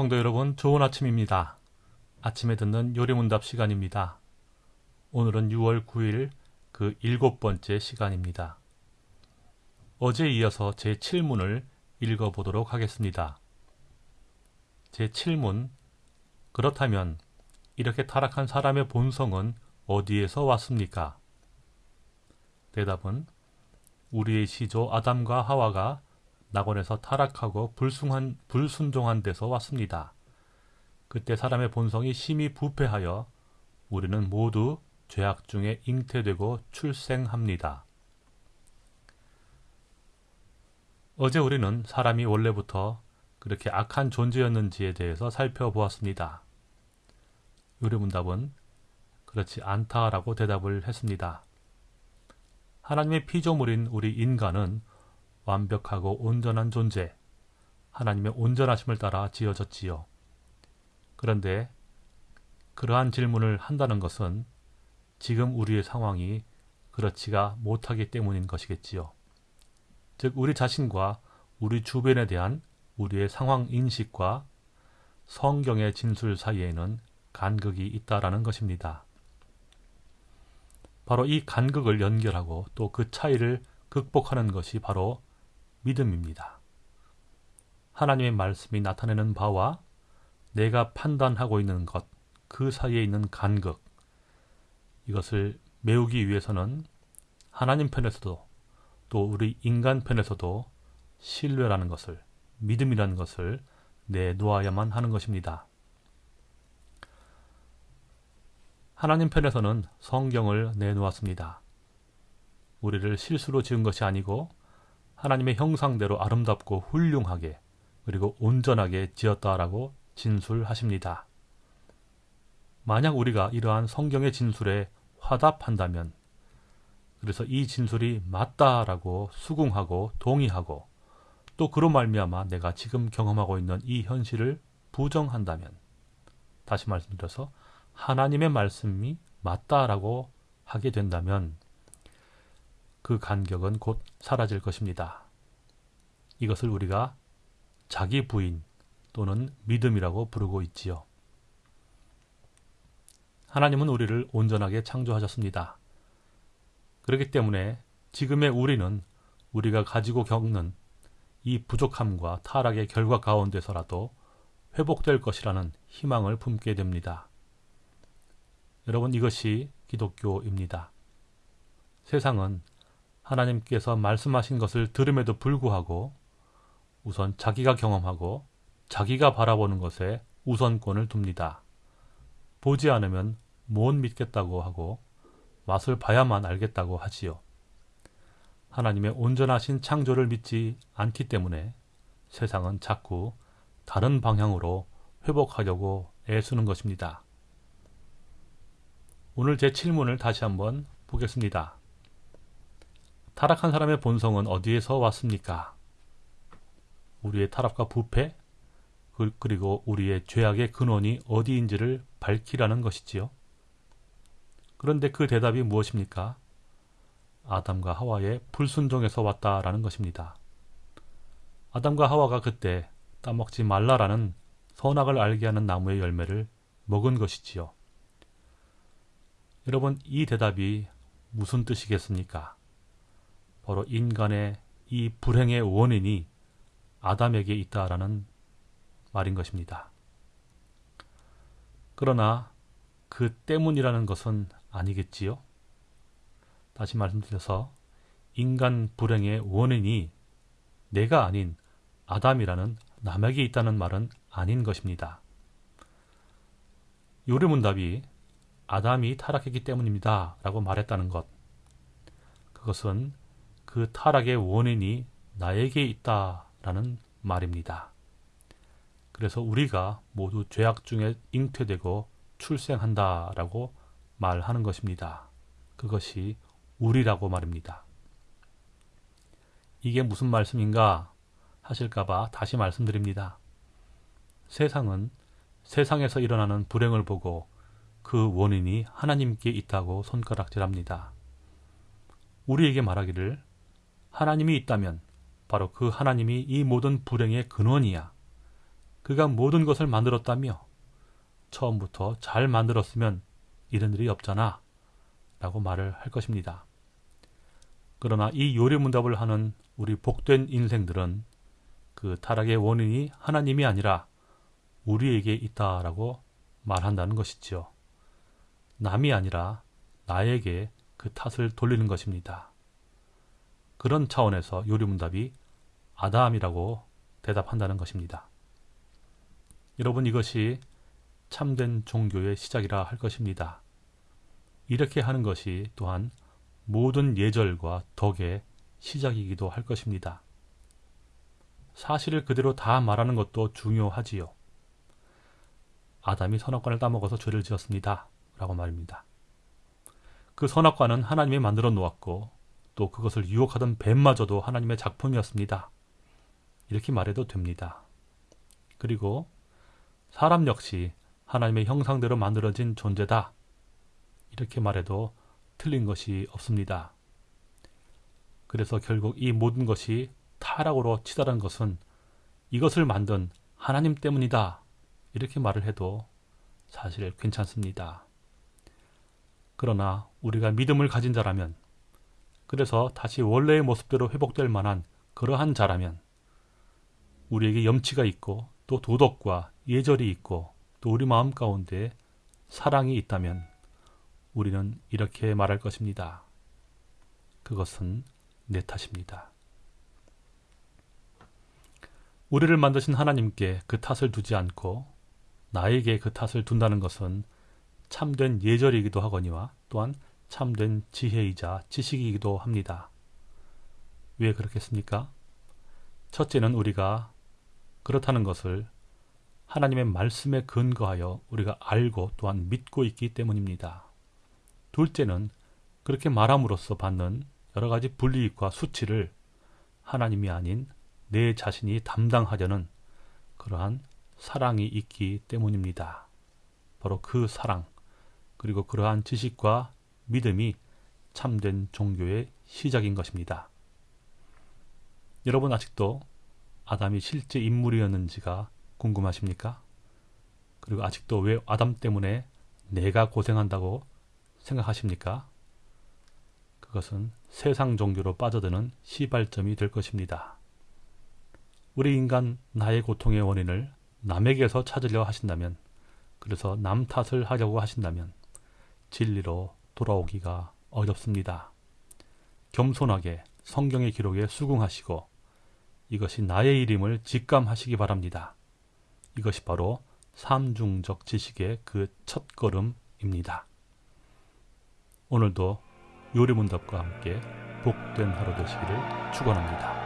성도 여러분, 좋은 아침입니다. 아침에 듣는 요리문답 시간입니다. 오늘은 6월 9일 그 일곱 번째 시간입니다. 어제 이어서 제 7문을 읽어보도록 하겠습니다. 제 7문, 그렇다면 이렇게 타락한 사람의 본성은 어디에서 왔습니까? 대답은 우리의 시조 아담과 하와가 낙원에서 타락하고 불순한, 불순종한 데서 왔습니다. 그때 사람의 본성이 심히 부패하여 우리는 모두 죄악 중에 잉태되고 출생합니다. 어제 우리는 사람이 원래부터 그렇게 악한 존재였는지에 대해서 살펴보았습니다. 요리문답은 그렇지 않다라고 대답을 했습니다. 하나님의 피조물인 우리 인간은 완벽하고 온전한 존재, 하나님의 온전하심을 따라 지어졌지요. 그런데 그러한 질문을 한다는 것은 지금 우리의 상황이 그렇지가 못하기 때문인 것이겠지요. 즉 우리 자신과 우리 주변에 대한 우리의 상황 인식과 성경의 진술 사이에는 간극이 있다라는 것입니다. 바로 이 간극을 연결하고 또 그 차이를 극복하는 것이 바로 믿음입니다. 하나님의 말씀이 나타내는 바와 내가 판단하고 있는 것, 그 사이에 있는 간극, 이것을 메우기 위해서는 하나님 편에서도 또 우리 인간 편에서도 신뢰라는 것을, 믿음이라는 것을 내놓아야만 하는 것입니다. 하나님 편에서는 성경을 내놓았습니다. 우리를 실수로 지은 것이 아니고 하나님의 형상대로 아름답고 훌륭하게 그리고 온전하게 지었다라고 진술하십니다. 만약 우리가 이러한 성경의 진술에 화답한다면 그래서 이 진술이 맞다라고 수긍하고 동의하고 또 그로 말미암아 내가 지금 경험하고 있는 이 현실을 부정한다면 다시 말씀드려서 하나님의 말씀이 맞다라고 하게 된다면 그 간격은 곧 사라질 것입니다. 이것을 우리가 자기 부인 또는 믿음이라고 부르고 있지요. 하나님은 우리를 온전하게 창조하셨습니다. 그렇기 때문에 지금의 우리는 우리가 가지고 겪는 이 부족함과 타락의 결과 가운데서라도 회복될 것이라는 희망을 품게 됩니다. 여러분 이것이 기독교입니다. 세상은 하나님께서 말씀하신 것을 들음에도 불구하고 우선 자기가 경험하고 자기가 바라보는 것에 우선권을 둡니다. 보지 않으면 못 믿겠다고 하고 맛을 봐야만 알겠다고 하지요. 하나님의 온전하신 창조를 믿지 않기 때문에 세상은 자꾸 다른 방향으로 회복하려고 애쓰는 것입니다. 오늘 제 7문을 다시 한번 보겠습니다. 타락한 사람의 본성은 어디에서 왔습니까? 우리의 타락과 부패, 그, 그리고 우리의 죄악의 근원이 어디인지를 밝히라는 것이지요. 그런데 그 대답이 무엇입니까? 아담과 하와의 불순종에서 왔다라는 것입니다. 아담과 하와가 그때 따먹지 말라라는 선악을 알게 하는 나무의 열매를 먹은 것이지요. 여러분, 이 대답이 무슨 뜻이겠습니까? 바로 인간의 이 불행의 원인이 아담에게 있다라는 말인 것입니다. 그러나 그 때문이라는 것은 아니겠지요? 다시 말씀드려서 인간 불행의 원인이 내가 아닌 아담이라는 남에게 있다는 말은 아닌 것입니다. 요리문답이 아담이 타락했기 때문입니다. 라고 말했다는 것. 그것은 그 타락의 원인이 나에게 있다라는 말입니다. 그래서 우리가 모두 죄악 중에 잉태되고 출생한다라고 말하는 것입니다. 그것이 우리라고 말입니다. 이게 무슨 말씀인가 하실까봐 다시 말씀드립니다. 세상은 세상에서 일어나는 불행을 보고 그 원인이 하나님께 있다고 손가락질합니다. 우리에게 말하기를 하나님이 있다면 바로 그 하나님이 이 모든 불행의 근원이야. 그가 모든 것을 만들었다며 처음부터 잘 만들었으면 이런 일이 없잖아 라고 말을 할 것입니다. 그러나 이 요리문답을 하는 우리 복된 인생들은 그 타락의 원인이 하나님이 아니라 우리에게 있다라고 말한다는 것이지요. 남이 아니라 나에게 그 탓을 돌리는 것입니다. 그런 차원에서 요리문답이 아담이라고 대답한다는 것입니다. 여러분 이것이 참된 종교의 시작이라 할 것입니다. 이렇게 하는 것이 또한 모든 예절과 덕의 시작이기도 할 것입니다. 사실을 그대로 다 말하는 것도 중요하지요. 아담이 선악과를 따먹어서 죄를 지었습니다. 라고 말입니다. 그 선악과는 하나님이 만들어 놓았고 또 그것을 유혹하던 뱀마저도 하나님의 작품이었습니다. 이렇게 말해도 됩니다. 그리고 사람 역시 하나님의 형상대로 만들어진 존재다. 이렇게 말해도 틀린 것이 없습니다. 그래서 결국 이 모든 것이 타락으로 치달은 것은 이것을 만든 하나님 때문이다. 이렇게 말을 해도 사실 괜찮습니다. 그러나 우리가 믿음을 가진 자라면 그래서 다시 원래의 모습대로 회복될 만한 그러한 자라면 우리에게 염치가 있고 또 도덕과 예절이 있고 또 우리 마음 가운데 사랑이 있다면 우리는 이렇게 말할 것입니다. 그것은 내 탓입니다. 우리를 만드신 하나님께 그 탓을 두지 않고 나에게 그 탓을 둔다는 것은 참된 예절이기도 하거니와 또한 참된 지혜이자 지식이기도 합니다. 왜 그렇겠습니까? 첫째는 우리가 그렇다는 것을 하나님의 말씀에 근거하여 우리가 알고 또한 믿고 있기 때문입니다. 둘째는 그렇게 말함으로써 받는 여러 가지 불이익과 수치를 하나님이 아닌 내 자신이 담당하려는 그러한 사랑이 있기 때문입니다. 바로 그 사랑, 그리고 그러한 지식과 믿음이 참된 종교의 시작인 것입니다. 여러분 아직도 아담이 실제 인물이었는지가 궁금하십니까? 그리고 아직도 왜 아담 때문에 내가 고생한다고 생각하십니까? 그것은 세상 종교로 빠져드는 시발점이 될 것입니다. 우리 인간 나의 고통의 원인을 남에게서 찾으려 하신다면, 그래서 남 탓을 하려고 하신다면, 진리로 돌아오기가 어렵습니다. 겸손하게 성경의 기록에 수긍하시고, 이것이 나의 일임을 직감하시기 바랍니다. 이것이 바로 삼중적 지식의 그 첫걸음입니다. 오늘도 요리문답과 함께 복된 하루 되시기를 축원합니다.